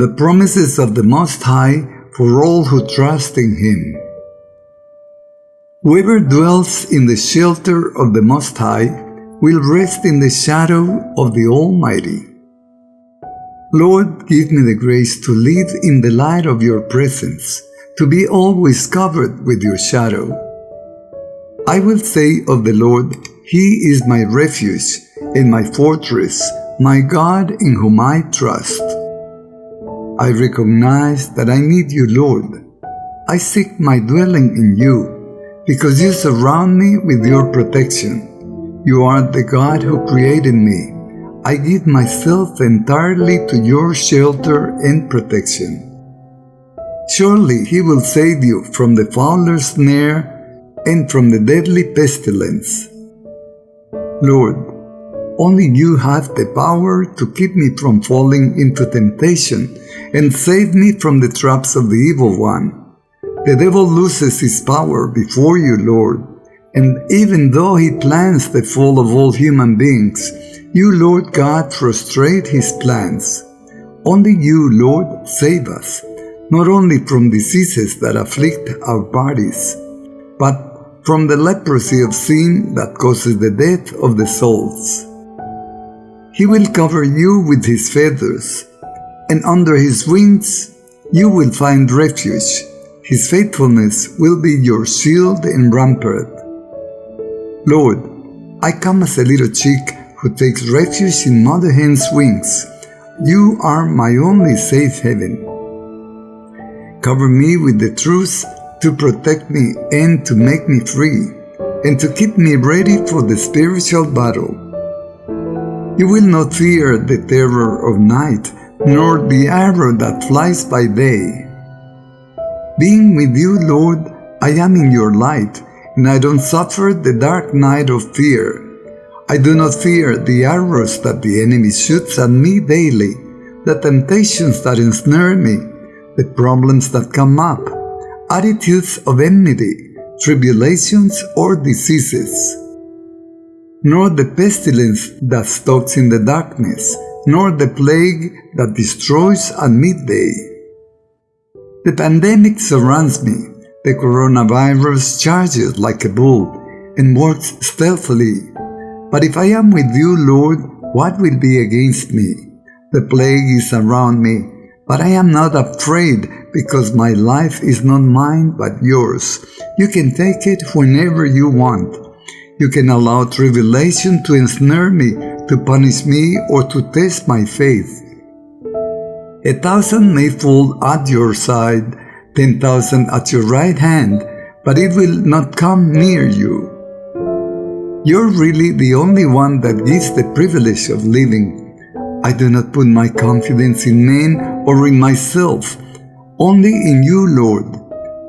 the promises of the Most High for all who trust in Him. Whoever dwells in the shelter of the Most High will rest in the shadow of the Almighty. Lord, give me the grace to live in the light of your presence, to be always covered with your shadow. I will say of the Lord, He is my refuge and my fortress, my God in whom I trust. I recognize that I need you, Lord. I seek my dwelling in you because you surround me with your protection. You are the God who created me. I give myself entirely to your shelter and protection. Surely he will save you from the fowler's snare and from the deadly pestilence. Lord, only you have the power to keep me from falling into temptation and save me from the traps of the evil one. The devil loses his power before you, Lord, and even though he plans the fall of all human beings, you, Lord God, frustrate his plans. Only you, Lord, save us, not only from diseases that afflict our bodies, but from the leprosy of sin that causes the death of the souls. He will cover you with his feathers, and under his wings you will find refuge his faithfulness will be your shield and rampart. Lord, I come as a little chick who takes refuge in Mother Hen's wings. You are my only safe haven. Cover me with the truth to protect me and to make me free, and to keep me ready for the spiritual battle. You will not fear the terror of night, nor the arrow that flies by day being with you, Lord, I am in your light, and I don't suffer the dark night of fear. I do not fear the arrows that the enemy shoots at me daily, the temptations that ensnare me, the problems that come up, attitudes of enmity, tribulations, or diseases. Nor the pestilence that stalks in the darkness, nor the plague that destroys at midday. The pandemic surrounds me. The coronavirus charges like a bull and works stealthily. But if I am with you, Lord, what will be against me? The plague is around me, but I am not afraid because my life is not mine but yours. You can take it whenever you want. You can allow tribulation to ensnare me, to punish me, or to test my faith. A thousand may fall at your side, ten thousand at your right hand, but it will not come near you. You're really the only one that gives the privilege of living. I do not put my confidence in men or in myself, only in you, Lord.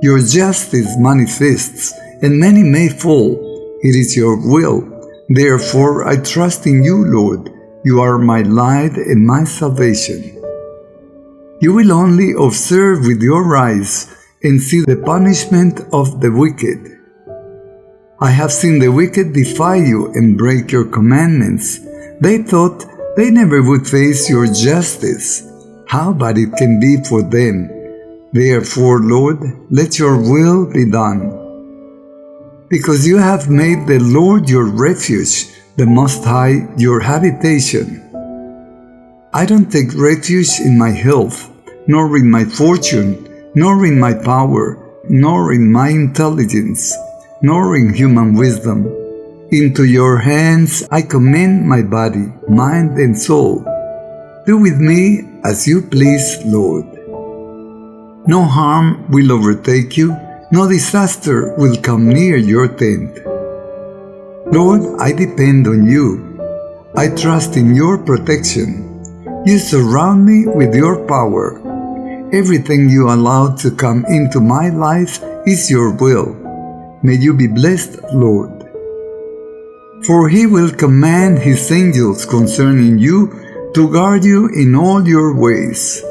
Your justice manifests, and many may fall. It is your will. Therefore, I trust in you, Lord. You are my light and my salvation. You will only observe with your eyes and see the punishment of the wicked. I have seen the wicked defy you and break your commandments. They thought they never would face your justice. How bad it can be for them. Therefore, Lord, let your will be done. Because you have made the Lord your refuge, the Most High your habitation. I don't take refuge in my health, nor in my fortune, nor in my power, nor in my intelligence, nor in human wisdom. Into your hands I commend my body, mind, and soul. Do with me as you please, Lord. No harm will overtake you, no disaster will come near your tent. Lord, I depend on you. I trust in your protection. You surround me with your power. Everything you allow to come into my life is your will. May you be blessed, Lord. For he will command his angels concerning you to guard you in all your ways.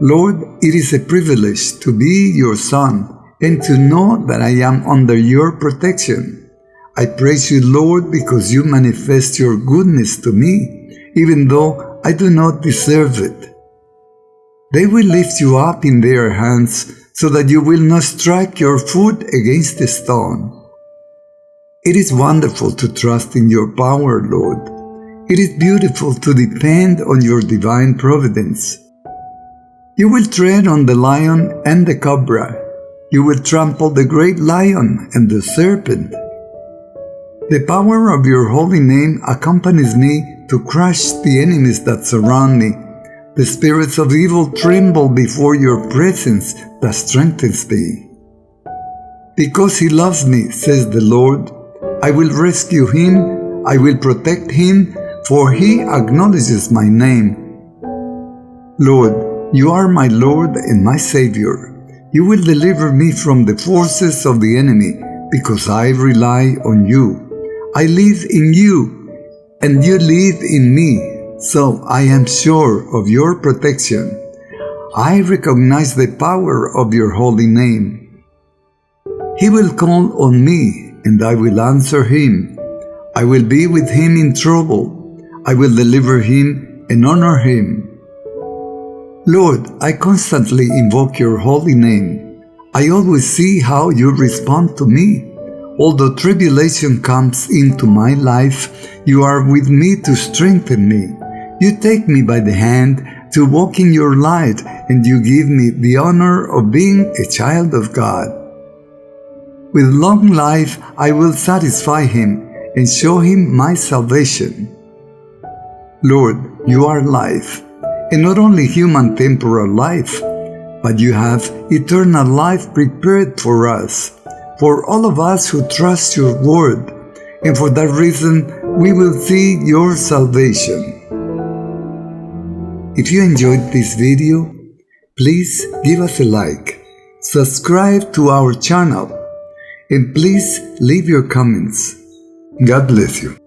Lord, it is a privilege to be your son and to know that I am under your protection. I praise you, Lord, because you manifest your goodness to me, even though I do not deserve it. They will lift you up in their hands so that you will not strike your foot against a stone. It is wonderful to trust in your power, Lord. It is beautiful to depend on your divine providence. You will tread on the lion and the cobra. You will trample the great lion and the serpent. The power of your holy name accompanies me to crush the enemies that surround me. The spirits of evil tremble before your presence that strengthens me. Because he loves me, says the Lord, I will rescue him, I will protect him, for he acknowledges my name. Lord, you are my Lord and my Savior. You will deliver me from the forces of the enemy because I rely on you. I live in you and you live in me, so I am sure of your protection. I recognize the power of your holy name. He will call on me and I will answer him. I will be with him in trouble. I will deliver him and honor him. Lord, I constantly invoke your holy name. I always see how you respond to me. Although tribulation comes into my life, you are with me to strengthen me. You take me by the hand to walk in your light and you give me the honor of being a child of God. With long life I will satisfy him and show him my salvation. Lord, you are life and not only human temporal life, but you have eternal life prepared for us, for all of us who trust your word, and for that reason we will see your salvation. If you enjoyed this video, please give us a like, subscribe to our channel, and please leave your comments. God bless you.